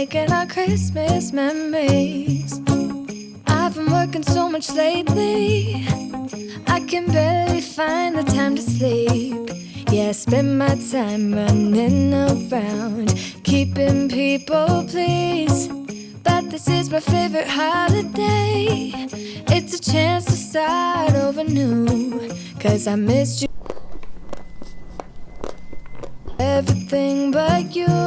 Making our Christmas memories. I've been working so much lately, I can barely find the time to sleep. Yeah, I spend my time running around, keeping people this is my favorite holiday. It's a chance to start over new, cause I missed you. Everything but you.